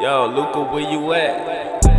Yo, Luca, where you at?